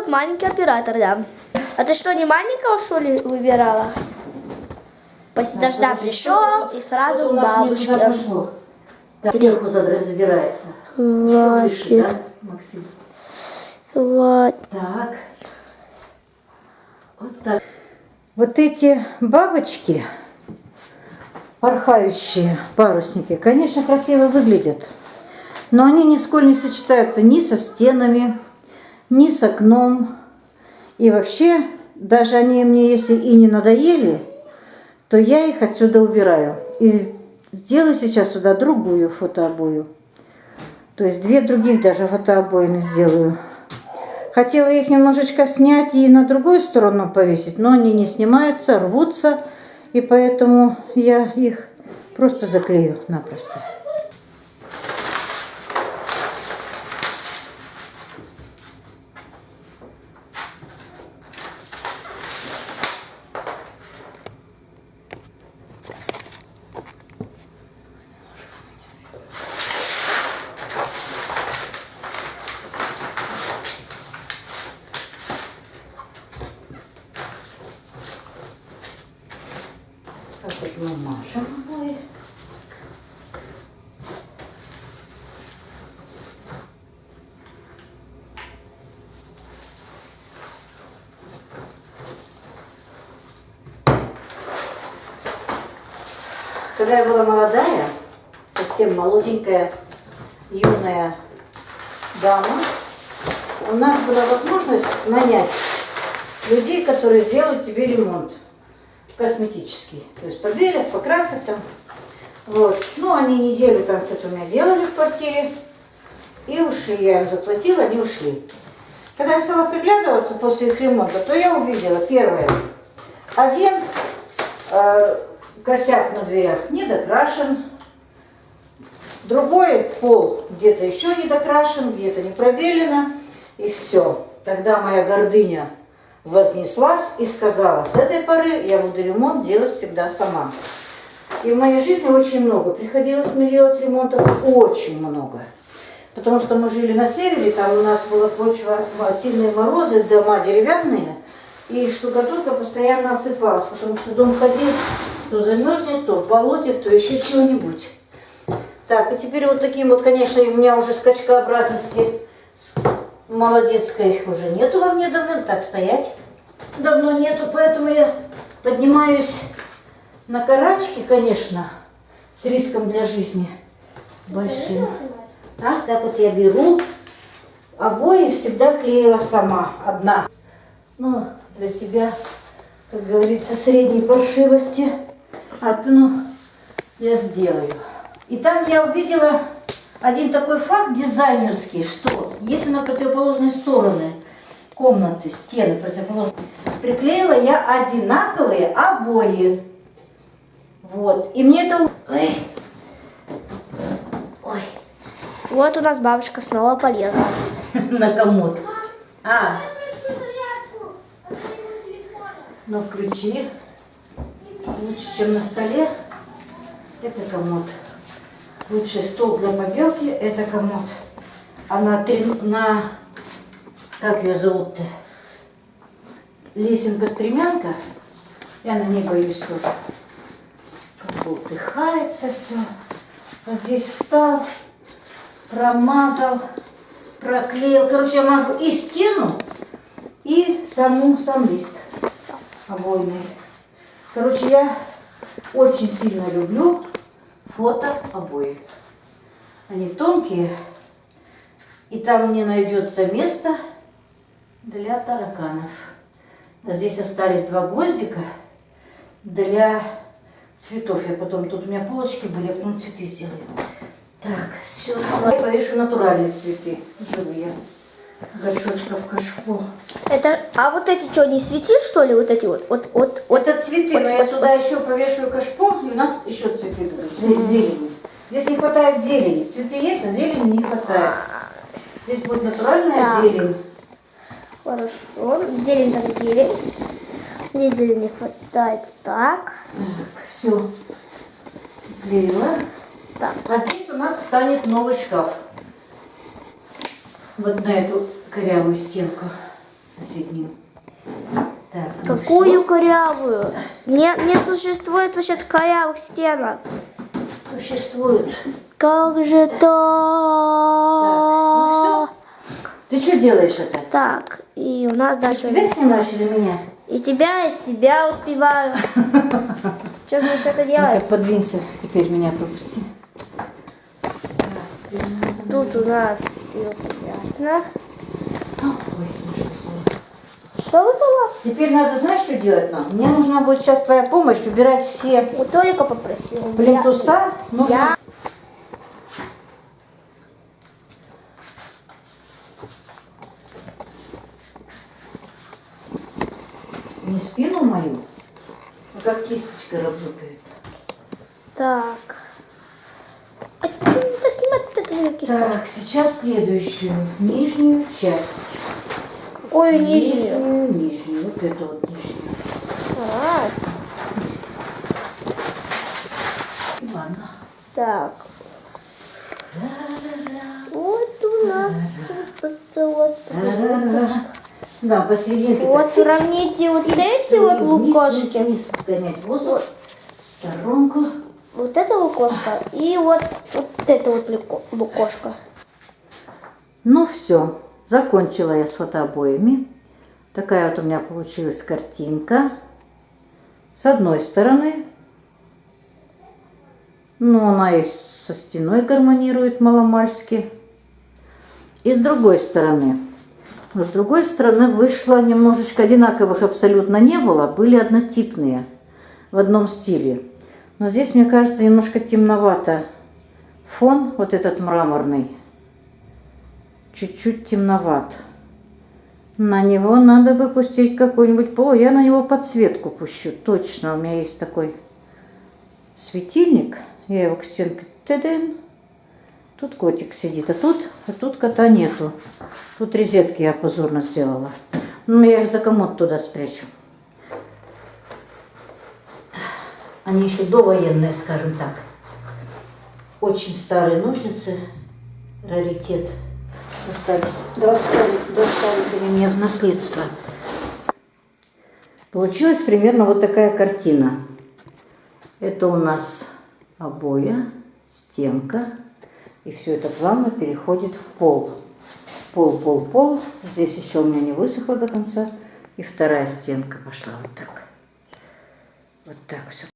вот маленький оператор, да. А ты что, не маленького, что ли, выбирала? После дождя пришел и сразу к бабушке. Так, задирается. Выше, Хватит, да, Максим? хватит. Так. Вот так. Вот эти бабочки, порхающие парусники, конечно, красиво выглядят. Но они нисколько не сочетаются ни со стенами, ни с окном. И вообще, даже они мне, если и не надоели, то я их отсюда убираю. И сделаю сейчас сюда другую фотообою. То есть две других даже фотообоины сделаю. Хотела их немножечко снять и на другую сторону повесить, но они не снимаются, рвутся, и поэтому я их просто заклею напросто. Обои. Когда я была молодая, совсем молоденькая, юная дама, у нас была возможность нанять людей, которые сделают тебе ремонт косметический. То есть побелят, покрасят там. Вот. Ну, они неделю там что-то у меня делали в квартире. И ушли. Я им заплатила, они ушли. Когда я стала приглядываться после их ремонта, то я увидела, первое, один э, косяк на дверях не докрашен, другой пол где-то еще не докрашен, где-то не пробелено, и все. Тогда моя гордыня вознеслась и сказала, с этой поры я буду ремонт делать всегда сама. И в моей жизни очень много. Приходилось мне делать ремонтов очень много. Потому что мы жили на севере, там у нас была почва, сильные морозы, дома деревянные, и штукатурка постоянно осыпалась, потому что дом ходил, то замерзнет, то болотит, то еще чего-нибудь. Так, и теперь вот таким вот, конечно, у меня уже скачкообразности с молодецкой уже нету во мне давно, так стоять давно нету, поэтому я поднимаюсь на карачки, конечно, с риском для жизни большим. А, так вот я беру, обои всегда клеила сама, одна. Ну, для себя, как говорится, средней паршивости одну я сделаю. И там я увидела один такой факт дизайнерский, что если на противоположные стороны комнаты, стены противоположные, приклеила я одинаковые обои. Вот. И мне это... Ой. Ой. Вот у нас бабушка снова полезла. На комод. А. Ну, включи. Лучше, чем на столе. Это комод. Лучший стол для побелки – это комод. А на, трен- на как ее зовут-то? Лесенка-стремянка. Я на ней боюсь тоже. Как болтыхается все. Вот здесь встал, промазал, проклеил. Короче, я мажу и стену, и саму, сам лист обойный. Короче, я очень сильно люблю фото обои. Они тонкие, и там не найдется места для тараканов. А здесь остались два гвоздика для цветов. Я потом, тут у меня полочки были, я потом цветы сделаю. Так, все, я повешу натуральные цветы, живые. Горшочков кашпо. Это, а вот эти что, не светишь, что ли, вот эти вот? Вот, вот, вот. Это цветы, но я сюда еще повешаю кашпо, и у нас еще цветы будут, зе- зелени. Здесь не хватает зелени. Цветы есть, а зелени не хватает. Здесь будет натуральная Так. зелень. Хорошо. Зелень так зелень. Здесь зелень не хватает. Так. Так, все. Клеила. Так. А здесь у нас встанет новый шкаф. Вот на эту корявую стенку. соседнюю. Так, ну Какую корявую? Не, не существует вообще корявых стенок. существует. Как же Так, то? ну Ты что делаешь это? Так, и у нас дальше... Себя снимаешь или меня? И тебя, и себя успеваю. Что мне что-то Ну делать? как подвинься, теперь меня пропусти. Тут у нас боже мой. Что выпало? Теперь надо, знаешь, что делать нам? Мне нужна будет сейчас твоя помощь, убирать все У Толика попросил. плинтуса. Нужно- Я... Не спину мою, а как кисточка работает. Так. А что не так снимать вот эту мою кисточку? Так, сейчас следующую, нижнюю часть. Какую нижнюю? Нижнюю, нижнюю, вот эту вот нижнюю. А, Ладно. так. Вот у нас вот это вот. Да, посерединке. Вот сравните вот эти вот и вниз, лукошки. Вниз, вниз сгонять воздух. Сторонку. Вот это лукошко и вот, вот это вот луко- лукошко. Ну все, закончила я с фотообоями. Такая вот у меня получилась картинка. С одной стороны, ну она и со стеной гармонирует маломальски. И с другой стороны. Но с другой стороны вышло немножечко одинаковых абсолютно не было, были однотипные в одном стиле. Но здесь, мне кажется, немножко темновато фон, вот этот мраморный чуть-чуть темноват. На него надо бы пустить какой-нибудь... О, я на него подсветку пущу. Точно, у меня есть такой светильник. Я его к стенке... Тадын. Тут котик сидит, а тут, а тут кота нету. Тут розетки я позорно сделала. Ну, я их за комод туда спрячу. Они еще довоенные, скажем так. Очень старые ножницы. Раритет. Достались, достали, достались они мне в наследство. Получилась примерно вот такая картина. Это у нас обоя, стенка. И все это плавно переходит в пол. Пол, пол, пол. Здесь еще у меня не высохло до конца. И вторая стенка пошла вот так. Вот так все.